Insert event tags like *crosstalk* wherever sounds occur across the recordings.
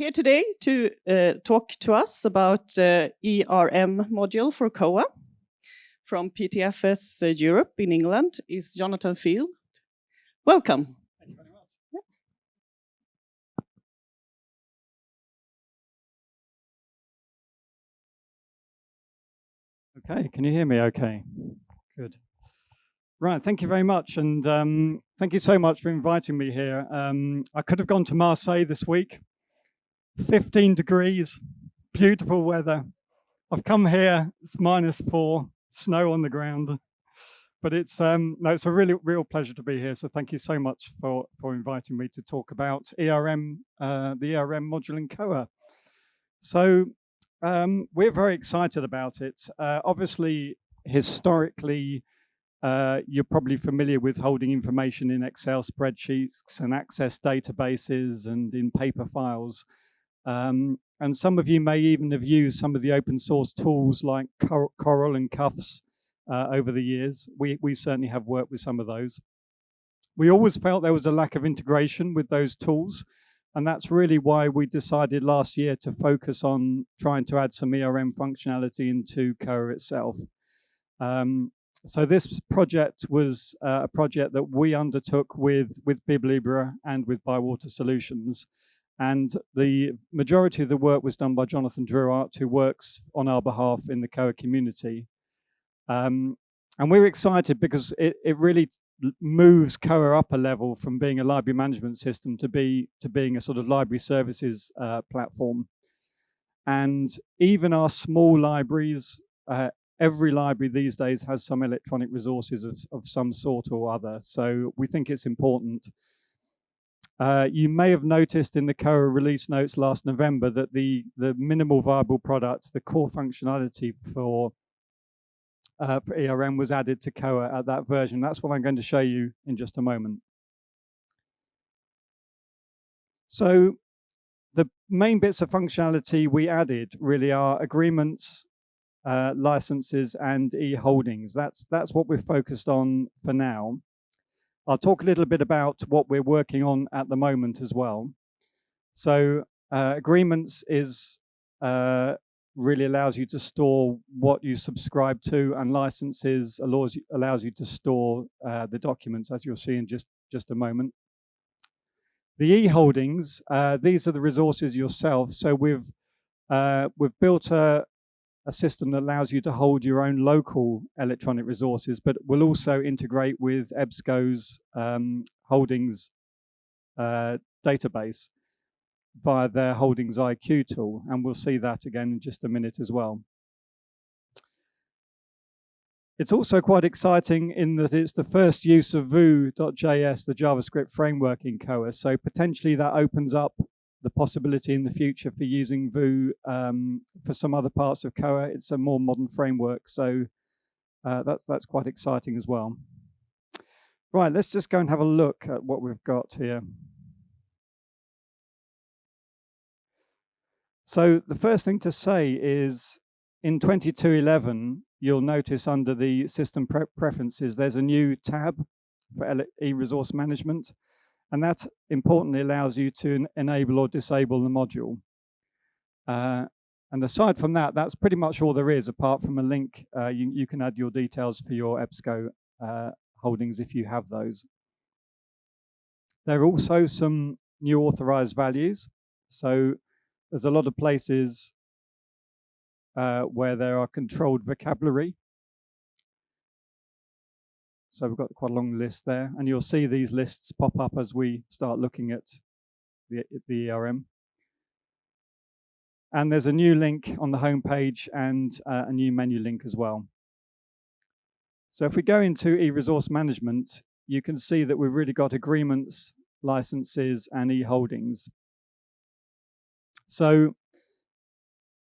here today to uh, talk to us about uh, ERM module for Koha from PTFS uh, Europe in England is Jonathan Field. Welcome. Thank you very much. Yeah. Okay, can you hear me okay? Good. Right, thank you very much. And um, thank you so much for inviting me here. Um, I could have gone to Marseille this week, 15 degrees, beautiful weather. I've come here, it's minus four, snow on the ground. But it's um, no, it's a really real pleasure to be here. So thank you so much for for inviting me to talk about ERM, uh, the ERM module in Koha. So um, we're very excited about it. Uh, obviously, historically, uh, you're probably familiar with holding information in Excel spreadsheets and access databases and in paper files. Um, and some of you may even have used some of the open source tools like Coral and CUFTS uh, over the years. We, we certainly have worked with some of those. We always felt there was a lack of integration with those tools. And that's really why we decided last year to focus on trying to add some ERM functionality into Koha itself. Um, so this project was uh, a project that we undertook with, with BibLibre and with Bywater Solutions. And the majority of the work was done by Jonathan Druart, who works on our behalf in the Koha community. Um, and we're excited because it, it really moves Koha up a level from being a library management system to be to being a sort of library services uh, platform. And even our small libraries uh, every library these days has some electronic resources of, of some sort or other. So we think it's important. Uh, you may have noticed in the Koha release notes last November that the, the minimal viable product, the core functionality for, uh, for ERM was added to Koha at that version. That's what I'm going to show you in just a moment. So the main bits of functionality we added really are agreements, uh, licenses and e-holdings. That's, that's what we're focused on for now. I'll talk a little bit about what we're working on at the moment as well. So uh, agreements is uh, really allows you to store what you subscribe to and licenses allows you, allows you to store uh, the documents as you'll see in just, just a moment. The e-holdings, uh, these are the resources yourself. So we've, uh, we've built a, a system that allows you to hold your own local electronic resources, but will also integrate with EBSCO's um, holdings uh, database via their holdings IQ tool. And we'll see that again in just a minute as well. It's also quite exciting in that it's the first use of Vue.js, the JavaScript framework in Koha. So potentially that opens up the possibility in the future for using Vue um, for some other parts of Koha. It's a more modern framework, so uh, that's that's quite exciting as well. Right, let's just go and have a look at what we've got here. So the first thing to say is in 2211, you'll notice under the system pre preferences, there's a new tab for e-resource management. And that importantly allows you to enable or disable the module. Uh, and aside from that, that's pretty much all there is, apart from a link. Uh, you, you, can add your details for your EBSCO uh, holdings if you have those. There are also some new authorized values. So there's a lot of places uh, where there are controlled vocabulary. So we've got quite a long list there, and you'll see these lists pop up as we start looking at the, the ERM. And there's a new link on the home page and uh, a new menu link as well. So if we go into e-resource management, you can see that we've really got agreements, licenses, and e-holdings. So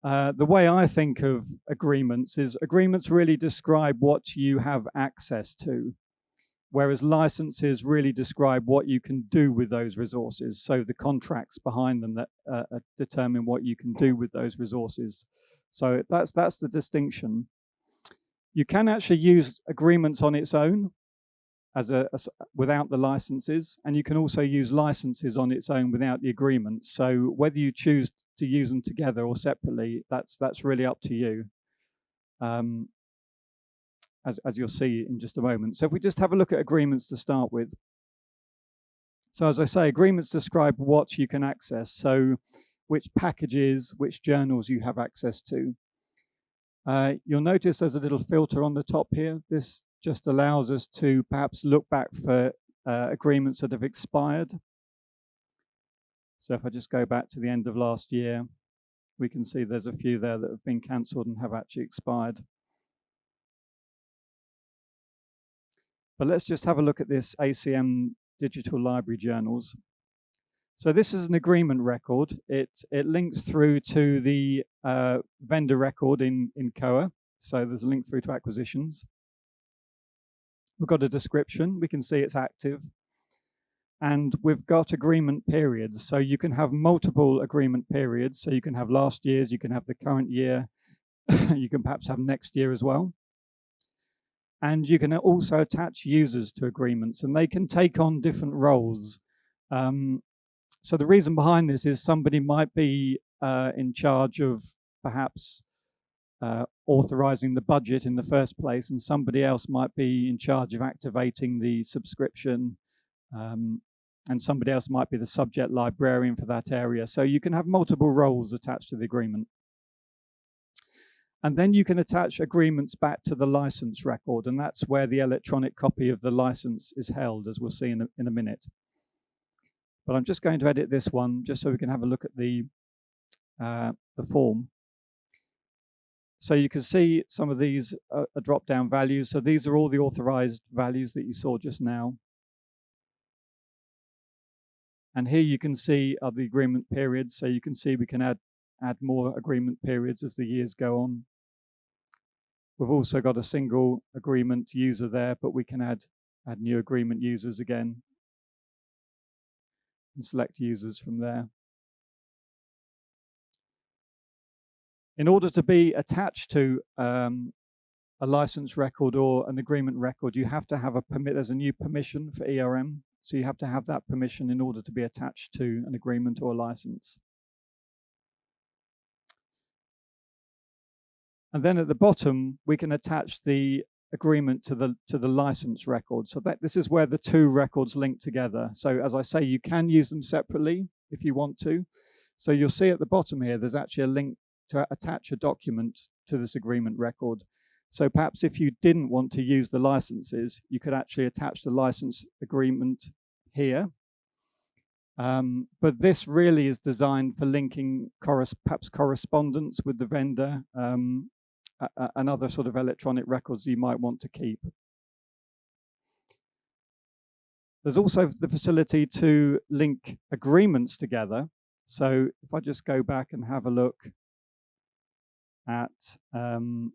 uh, the way I think of agreements is agreements really describe what you have access to, whereas licenses really describe what you can do with those resources. So the contracts behind them that uh, uh determine what you can do with those resources. So that's that's the distinction. You can actually use agreements on its own. As a, without the licenses, and you can also use licenses on its own without the agreement. So whether you choose to use them together or separately, that's that's really up to you. Um, as as you'll see in just a moment. So if we just have a look at agreements to start with. So as I say, agreements describe what you can access. So which packages, which journals you have access to. Uh, you'll notice there's a little filter on the top here. This just allows us to perhaps look back for uh, agreements that have expired. So if I just go back to the end of last year, we can see there's a few there that have been cancelled and have actually expired. But let's just have a look at this ACM digital library journals. So this is an agreement record. It, it links through to the uh, vendor record in, in Koha. So there's a link through to acquisitions. We've got a description. We can see it's active. And we've got agreement periods. So you can have multiple agreement periods. So you can have last year's, you can have the current year, *coughs* you can perhaps have next year as well. And you can also attach users to agreements and they can take on different roles. Um, so the reason behind this is somebody might be uh, in charge of perhaps uh, authorizing the budget in the first place, and somebody else might be in charge of activating the subscription, um, and somebody else might be the subject librarian for that area. So you can have multiple roles attached to the agreement. And then you can attach agreements back to the license record, and that's where the electronic copy of the license is held, as we'll see in a, in a minute. But I'm just going to edit this one just so we can have a look at the, uh, the form. So you can see some of these are drop-down values. So these are all the authorized values that you saw just now. And here you can see are the agreement periods. So you can see we can add add more agreement periods as the years go on. We've also got a single agreement user there, but we can add add new agreement users again and select users from there. In order to be attached to um, a license record or an agreement record, you have to have a permit. There's a new permission for ERM. So you have to have that permission in order to be attached to an agreement or a license. And then at the bottom, we can attach the agreement to the to the license record. So that this is where the two records link together. So as I say, you can use them separately if you want to. So you'll see at the bottom here, there's actually a link to attach a document to this agreement record. So perhaps if you didn't want to use the licenses, you could actually attach the license agreement here. Um, but this really is designed for linking perhaps correspondence with the vendor um, and other sort of electronic records you might want to keep. There's also the facility to link agreements together. So if I just go back and have a look at um,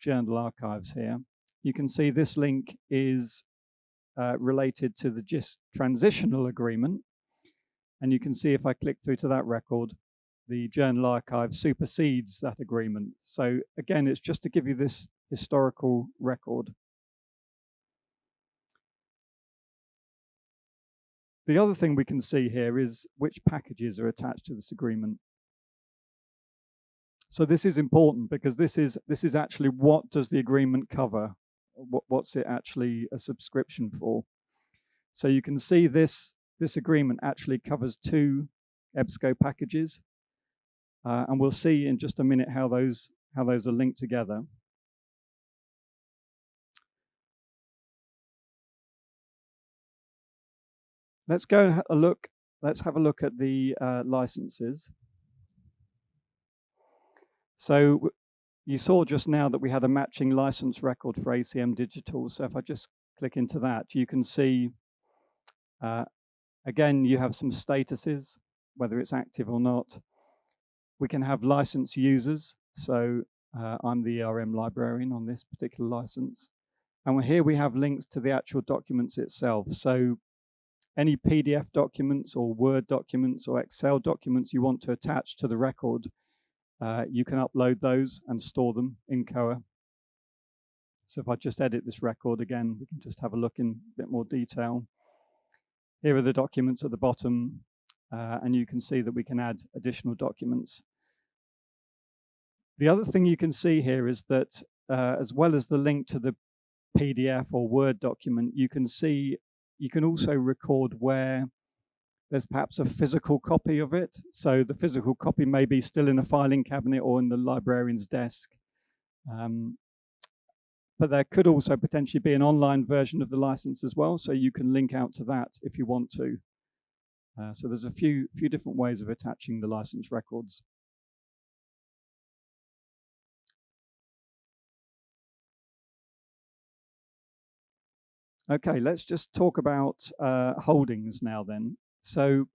journal archives here, you can see this link is uh, related to the JISC transitional agreement. And you can see if I click through to that record, the journal archive supersedes that agreement. So again, it's just to give you this historical record. The other thing we can see here is which packages are attached to this agreement. So this is important because this is this is actually what does the agreement cover? What, what's it actually a subscription for? So you can see this this agreement actually covers two EBSCO packages. Uh, and we'll see in just a minute how those, how those are linked together. Let's go and have a look. Let's have a look at the uh, licenses. So you saw just now that we had a matching license record for ACM Digital. So if I just click into that, you can see, uh, again, you have some statuses, whether it's active or not. We can have license users. So uh, I'm the ERM librarian on this particular license. And here we have links to the actual documents itself. So any PDF documents or Word documents or Excel documents you want to attach to the record, uh, you can upload those and store them in Koha. So if I just edit this record again, we can just have a look in a bit more detail. Here are the documents at the bottom, uh, and you can see that we can add additional documents. The other thing you can see here is that uh, as well as the link to the PDF or Word document, you can see, you can also record where there's perhaps a physical copy of it. So the physical copy may be still in a filing cabinet or in the librarian's desk. Um, but there could also potentially be an online version of the license as well, so you can link out to that if you want to. Uh, so there's a few few different ways of attaching the license records. Okay, let's just talk about uh, holdings now then. So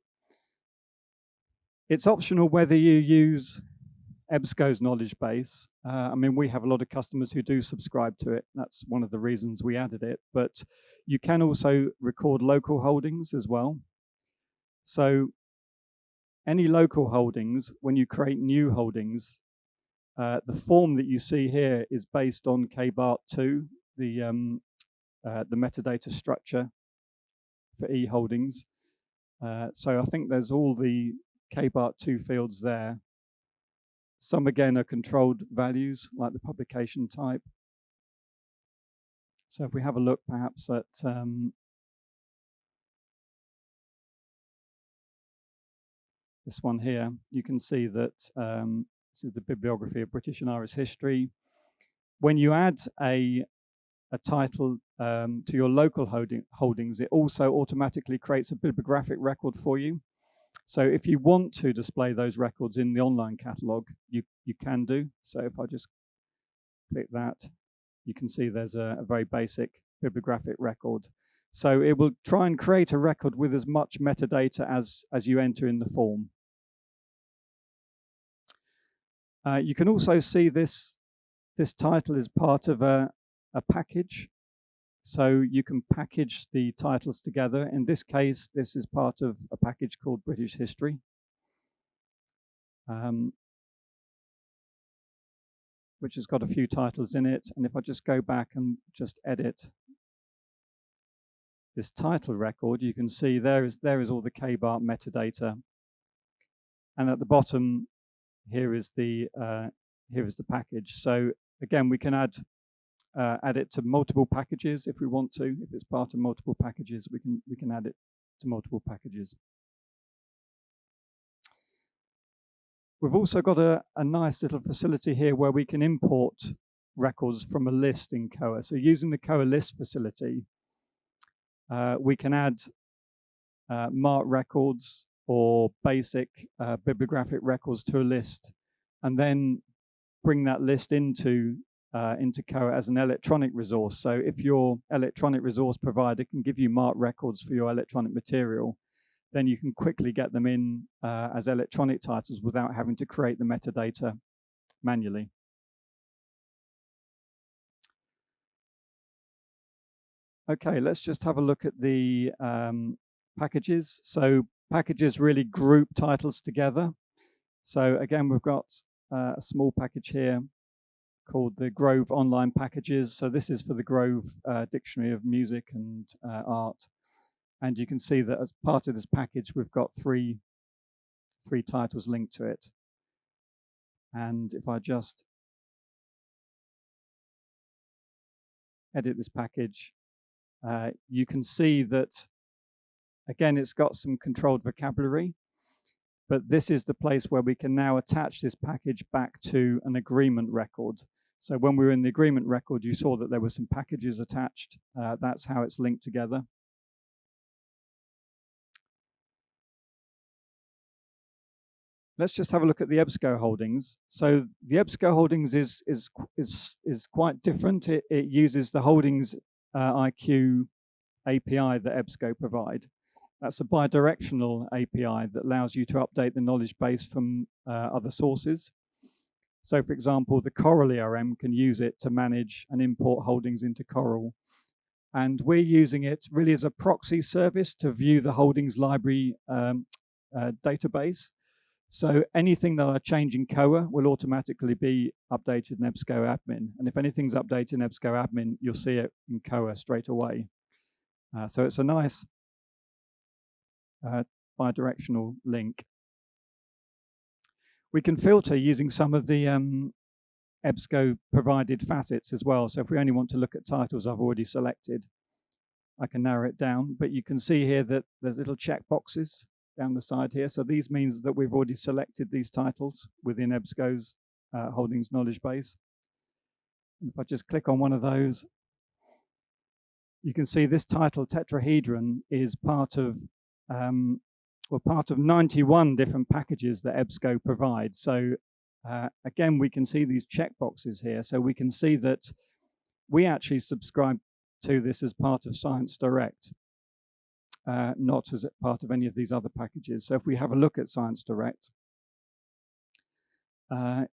it's optional whether you use EBSCO's knowledge base. Uh, I mean, we have a lot of customers who do subscribe to it. That's one of the reasons we added it. But you can also record local holdings as well. So any local holdings, when you create new holdings, uh, the form that you see here is based on KBART2, the um, uh, the metadata structure for e-holdings. Uh, so I think there's all the KBART2 fields there. Some again are controlled values like the publication type. So if we have a look perhaps at um, this one here, you can see that um, this is the bibliography of British and Irish history. When you add a a title um, to your local holding, holdings, it also automatically creates a bibliographic record for you. So if you want to display those records in the online catalog, you, you can do. So if I just click that, you can see there's a, a very basic bibliographic record. So it will try and create a record with as much metadata as, as you enter in the form. Uh, you can also see this, this title is part of a, a package. So you can package the titles together. In this case, this is part of a package called British History. Um, which has got a few titles in it. And if I just go back and just edit this title record, you can see there is there is all the KBART metadata. And at the bottom, here is the uh, here is the package. So again, we can add uh, add it to multiple packages if we want to. If it's part of multiple packages, we can we can add it to multiple packages. We've also got a, a nice little facility here where we can import records from a list in Koha. So using the Koha list facility, uh, we can add uh, records or basic uh, bibliographic records to a list and then bring that list into uh, into Koha as an electronic resource. So if your electronic resource provider can give you MARC records for your electronic material, then you can quickly get them in uh, as electronic titles without having to create the metadata manually. Okay, let's just have a look at the um, packages. So packages really group titles together. So again, we've got uh, a small package here called the Grove Online Packages. So this is for the Grove uh, Dictionary of Music and uh, Art. And you can see that as part of this package, we've got three, three titles linked to it. And if I just edit this package, uh, you can see that, again, it's got some controlled vocabulary but this is the place where we can now attach this package back to an agreement record. So when we were in the agreement record, you saw that there were some packages attached. Uh, that's how it's linked together. Let's just have a look at the EBSCO holdings. So the EBSCO holdings is is is is quite different. It, it uses the holdings uh, IQ API that EBSCO provide. That's a bidirectional API that allows you to update the knowledge base from uh, other sources. So for example, the Coral ERM can use it to manage and import holdings into Coral. And we're using it really as a proxy service to view the holdings library um, uh, database. So anything that I change in Koha will automatically be updated in EBSCO admin. And if anything's updated in EBSCO admin, you'll see it in Koha straight away. Uh, so it's a nice uh, bidirectional link. We can filter using some of the um, EBSCO provided facets as well. So if we only want to look at titles I've already selected, I can narrow it down. But you can see here that there's little check boxes down the side here. So these means that we've already selected these titles within EBSCO's uh, holdings knowledge base. And if I just click on one of those, you can see this title tetrahedron is part of um, well part of 91 different packages that EBSCO provides. So uh, again, we can see these checkboxes here. So we can see that we actually subscribe to this as part of Science Direct, uh, not as part of any of these other packages. So if we have a look at Science Direct, uh,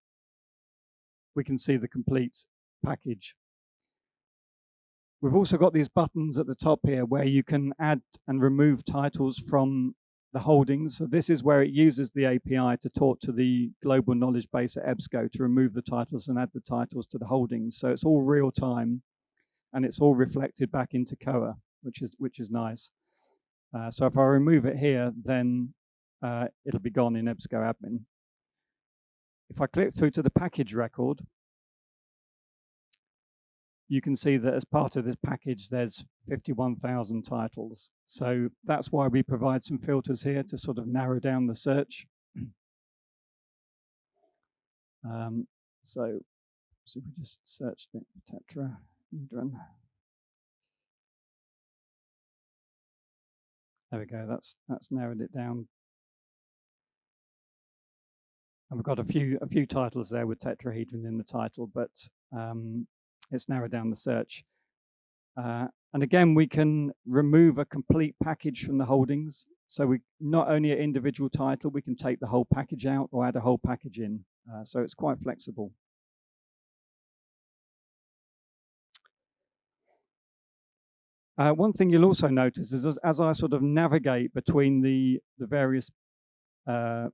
we can see the complete package. We've also got these buttons at the top here where you can add and remove titles from the holdings. So this is where it uses the API to talk to the global knowledge base at EBSCO to remove the titles and add the titles to the holdings. So it's all real time and it's all reflected back into Koha, which is which is nice. Uh, so if I remove it here, then uh, it'll be gone in EBSCO admin. If I click through to the package record, you can see that as part of this package, there's 51,000 titles. So that's why we provide some filters here to sort of narrow down the search. *clears throat* Um, so, so we just searched it, tetrahedron. There we go. That's that's narrowed it down. And we've got a few a few titles there with tetrahedron in the title, but um, it's narrowed down the search. Uh, and again, we can remove a complete package from the holdings. So we not only an individual title, we can take the whole package out or add a whole package in. Uh, so it's quite flexible. Uh, one thing you'll also notice is as, as, I sort of navigate between the, the various uh,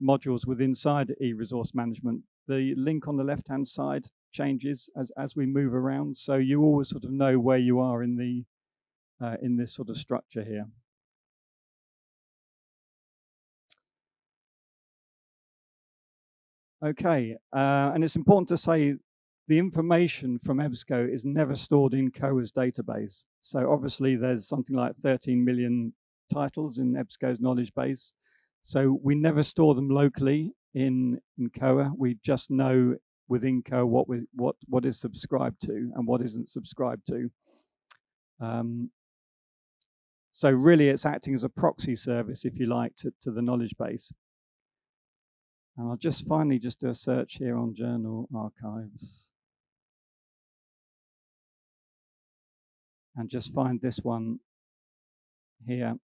modules within inside e-resource management, the link on the left-hand side changes as, as we move around. So you always sort of know where you are in the uh, in this sort of structure here. Okay, uh, and it's important to say the information from EBSCO is never stored in Koha's database. So obviously there's something like 13 million titles in EBSCO's knowledge base. So we never store them locally in, in Koha. We just know within Koha what we, what what is subscribed to and what isn't subscribed to. Um, so really, it's acting as a proxy service, if you like, to, to the knowledge base. And I'll just finally just do a search here on journal archives. And just find this one here.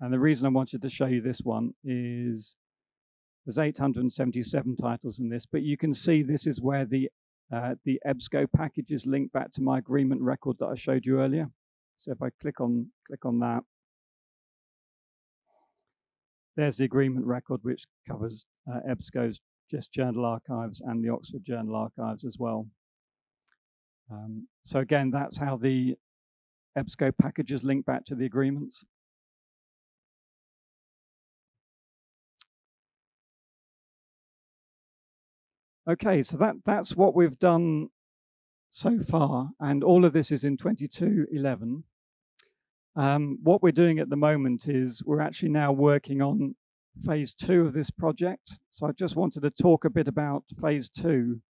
And the reason I wanted to show you this one is there's 877 titles in this, but you can see this is where the uh, the EBSCO packages link back to my agreement record that I showed you earlier. So if I click on click on that, there's the agreement record which covers uh, EBSCO's just Journal Archives and the Oxford Journal Archives as well. Um, so again, that's how the EBSCO packages link back to the agreements. Okay, so that, that's what we've done so far, and all of this is in 2211. Um, what we're doing at the moment is we're actually now working on phase two of this project. So I just wanted to talk a bit about phase two.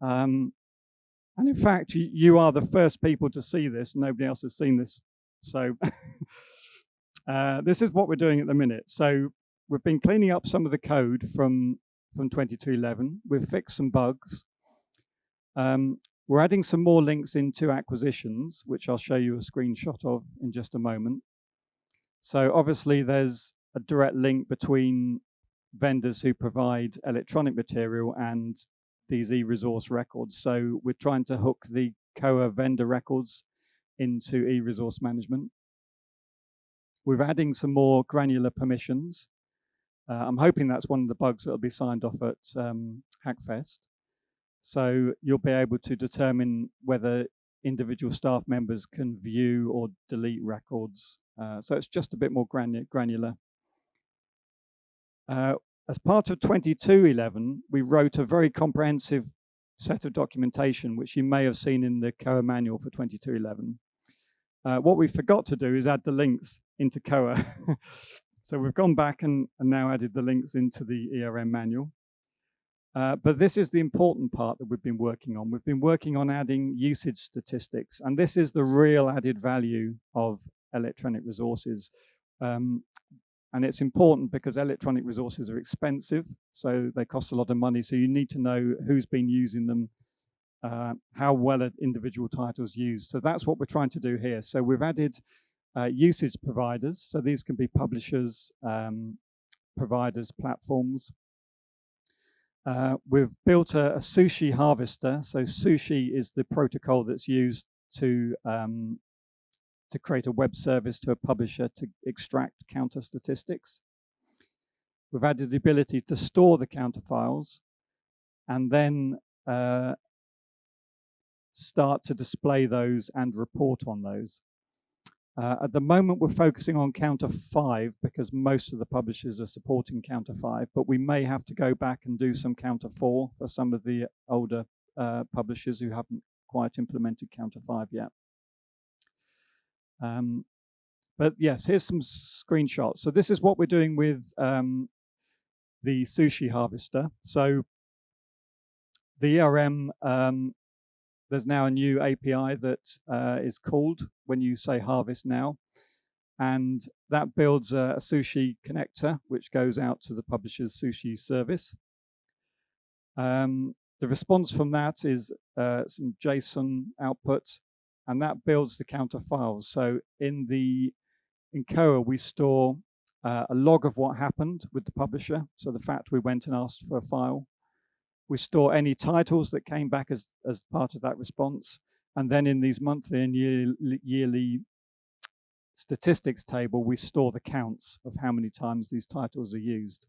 Um, and in fact, you, are the first people to see this. Nobody else has seen this. So *laughs* uh, this is what we're doing at the minute. So we've been cleaning up some of the code from from 2211. We've fixed some bugs. Um, we're adding some more links into acquisitions, which I'll show you a screenshot of in just a moment. So obviously there's a direct link between vendors who provide electronic material and these e-resource records. So we're trying to hook the Koha vendor records into e-resource management. We're adding some more granular permissions. Uh, I'm hoping that's one of the bugs that will be signed off at um, Hackfest. So you'll be able to determine whether individual staff members can view or delete records. Uh, so it's just a bit more granular. Uh, as part of 2211, we wrote a very comprehensive set of documentation, which you may have seen in the Koha manual for 2211. Uh, what we forgot to do is add the links into Koha. *laughs* so we've gone back and, and, now added the links into the ERM manual. Uh, but this is the important part that we've been working on. We've been working on adding usage statistics, and this is the real added value of electronic resources. Um, and it's important because electronic resources are expensive, so they cost a lot of money. So you need to know who's been using them, uh, how well individual title's used. So that's what we're trying to do here. So we've added uh, usage providers. So these can be publishers, um, providers, platforms. Uh, we've built a, a, sushi harvester. So sushi is the protocol that's used to um, to create a web service to a publisher to extract counter statistics. We've added the ability to store the counter files and then uh, start to display those and report on those. Uh, at the moment, we're focusing on counter five because most of the publishers are supporting counter five, but we may have to go back and do some counter four for some of the older uh, publishers who haven't quite implemented counter five yet. Um, but yes, here's some screenshots. So this is what we're doing with um, the sushi harvester. So the ERM, um, there's now a new API that uh, is called when you say harvest now. And that builds a, a, sushi connector, which goes out to the publisher's sushi service. Um, the response from that is uh, some JSON output and that builds the counter files. So in the in Koha, we store uh, a log of what happened with the publisher. So the fact we went and asked for a file. We store any titles that came back as, as part of that response. And then in these monthly and year, yearly statistics table, we store the counts of how many times these titles are used.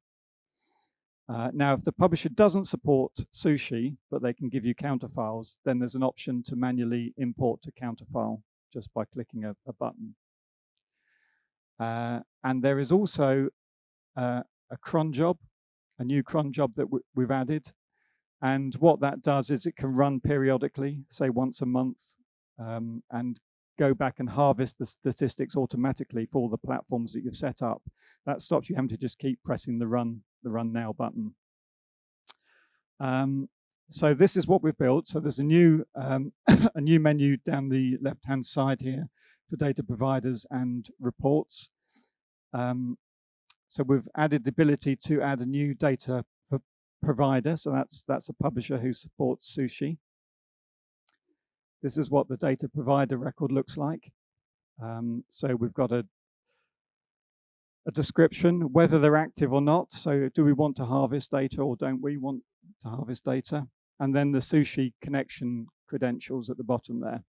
Uh, now, if the publisher doesn't support Sushi, but they can give you counterfiles, then there's an option to manually import to counterfile just by clicking a, a button. Uh, and there is also uh, a cron job, a new cron job that we've added. And what that does is it can run periodically, say once a month, um, and go back and harvest the statistics automatically for the platforms that you've set up. That stops you having to just keep pressing the run the Run Now button. Um, so this is what we've built. So there's a new, um, *coughs* a new menu down the left-hand side here for data providers and reports. Um, so we've added the ability to add a new data provider. So that's, that's a publisher who supports Sushi. This is what the data provider record looks like. Um, so we've got a a description, whether they're active or not. So do we want to harvest data or don't we want to harvest data? And then the sushi connection credentials at the bottom there.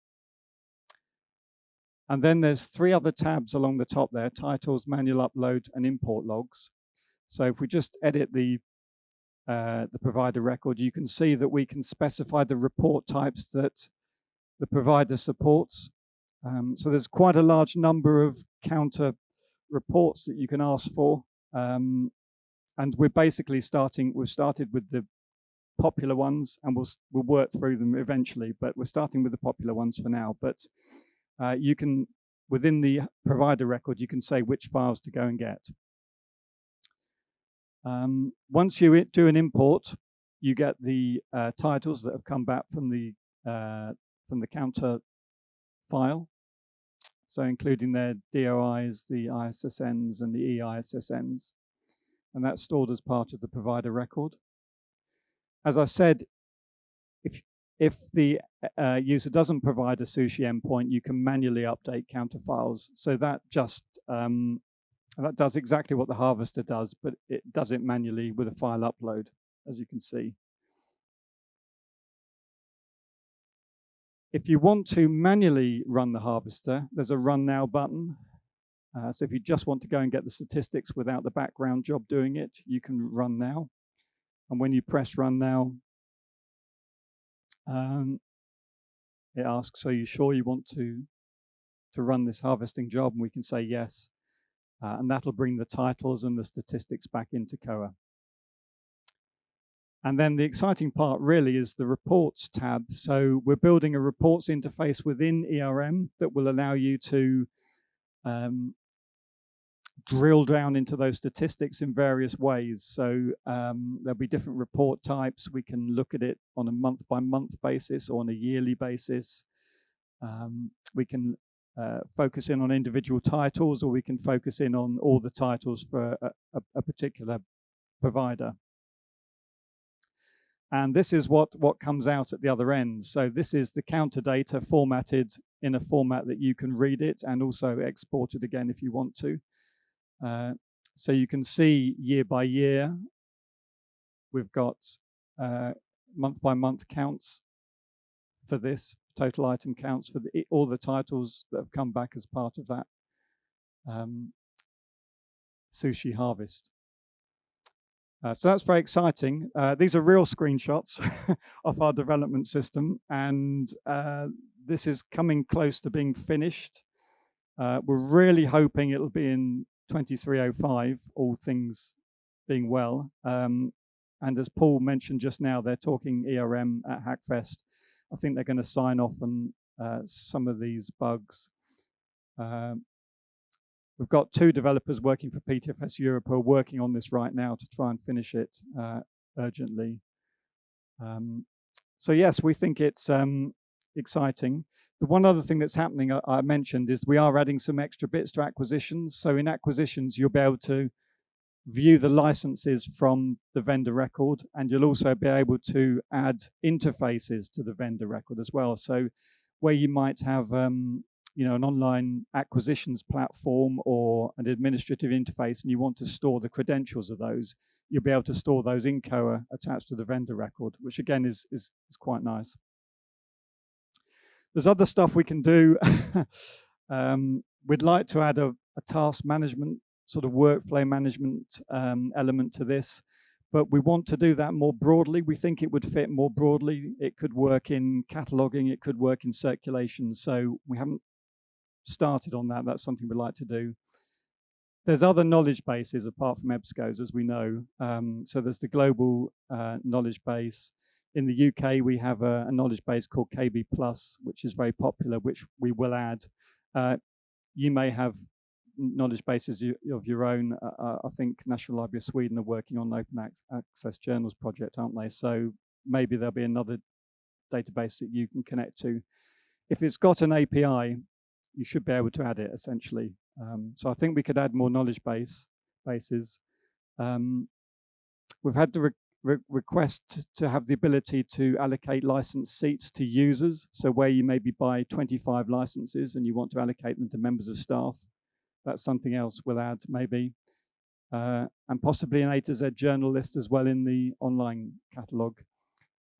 And then there's three other tabs along the top there, titles, manual upload, and import logs. So if we just edit the, uh, the provider record, you can see that we can specify the report types that the provider supports. Um, so there's quite a large number of counter reports that you can ask for. Um, and we're basically starting, we've started with the popular ones and we'll, we'll work through them eventually, but we're starting with the popular ones for now. But uh, you can, within the provider record, you can say which files to go and get. Um, once you do an import, you get the uh, titles that have come back from the uh, from the counter file, so including their DOIs, the ISSNs, and the EISSNs. And that's stored as part of the provider record. As I said, if, if the uh, user doesn't provide a sushi endpoint, you can manually update counter files. So that just um, that does exactly what the harvester does, but it does it manually with a file upload, as you can see. If you want to manually run the harvester, there's a run now button. Uh, so if you just want to go and get the statistics without the background job doing it, you can run now. And when you press run now, um, it asks, are you sure you want to, to run this harvesting job? And we can say yes. Uh, and that'll bring the titles and the statistics back into Koha. And then the exciting part really is the reports tab. So we're building a reports interface within ERM that will allow you to um, drill down into those statistics in various ways. So um, there'll be different report types. We can look at it on a month by month basis or on a yearly basis. Um, we can uh, focus in on individual titles or we can focus in on all the titles for a, a, a particular provider. And this is what, what comes out at the other end. So this is the counter data formatted in a format that you can read it and also export it again if you want to. Uh, so you can see year by year, we've got uh, month by month counts for this, total item counts for the, all the titles that have come back as part of that um, sushi harvest. Uh, so that's very exciting. Uh, these are real screenshots *laughs* of our development system, and uh, this is coming close to being finished. Uh, we're really hoping it'll be in 2305, all things being well. Um, and as Paul mentioned just now, they're talking ERM at Hackfest. I think they're going to sign off on uh, some of these bugs. Um, We've got two developers working for PTFS Europe who are working on this right now to try and finish it uh, urgently. Um, so yes, we think it's um, exciting. The one other thing that's happening, I, I, mentioned, is we are adding some extra bits to acquisitions. So in acquisitions, you'll be able to view the licenses from the vendor record, and you'll also be able to add interfaces to the vendor record as well. So where you might have um, you know, an online acquisitions platform or an administrative interface and you want to store the credentials of those, you'll be able to store those in Koha attached to the vendor record, which again is, is, is quite nice. There's other stuff we can do. *laughs* um, we'd like to add a, a, task management, sort of workflow management um, element to this, but we want to do that more broadly. We think it would fit more broadly. It could work in cataloging, it could work in circulation. So we haven't started on that. That's something we'd like to do. There's other knowledge bases apart from EBSCOs, as we know. Um, so there's the global uh, knowledge base. In the UK, we have a, a, knowledge base called KB Plus, which is very popular, which we will add. Uh, you may have knowledge bases of your own. Uh, uh, I think National Library of Sweden are working on an open access journals project, aren't they? So maybe there'll be another database that you can connect to. If it's got an API, you should be able to add it essentially. Um, so I think we could add more knowledge base bases. Um, we've had the re re request to have the ability to allocate license seats to users. So where you maybe buy 25 licenses and you want to allocate them to members of staff, that's something else we'll add maybe. Uh, and possibly an A to Z journal list as well in the online catalog.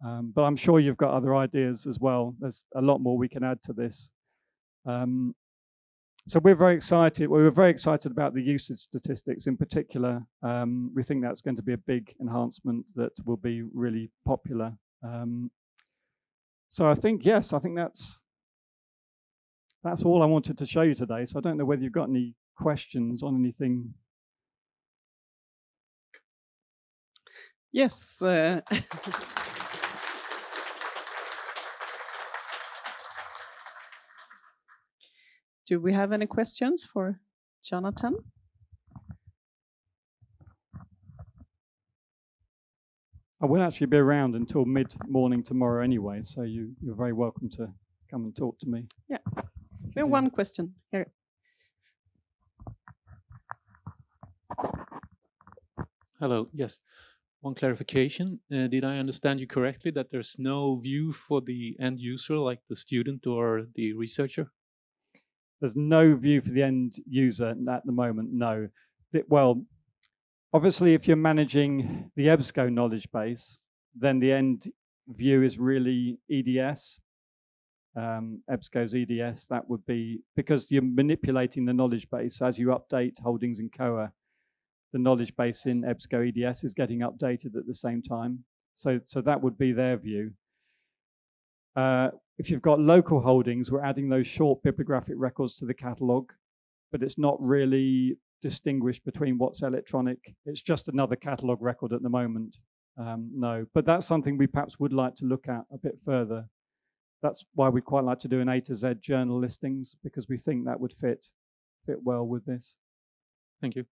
Um, but I'm sure you've got other ideas as well. There's a lot more we can add to this. Um, so we're very excited. We were very excited about the usage statistics in particular. Um, we think that's going to be a big enhancement that will be really popular. Um, so I think, yes, I think that's that's all I wanted to show you today. So I don't know whether you've got any questions on anything. Yes. Uh *laughs* Do we have any questions for Jonathan? I will actually be around until mid-morning tomorrow anyway, so you, you're very welcome to come and talk to me. Yeah. We have one question here. Hello, yes. One clarification. Uh, did I understand you correctly that there's no view for the end user, like the student or the researcher? There's no view for the end user at the moment, no. Well, obviously, if you're managing the EBSCO knowledge base, then the end view is really EDS. Um, EBSCO's EDS, that would be because you're manipulating the knowledge base as you update holdings in Koha. The knowledge base in EBSCO EDS is getting updated at the same time. So, so that would be their view. Uh, if you've got local holdings, we're adding those short bibliographic records to the catalog, but it's not really distinguished between what's electronic. It's just another catalog record at the moment. Um, no, but that's something we perhaps would like to look at a bit further. That's why we quite like to do an A to Z journal listings because we think that would fit fit well with this. Thank you.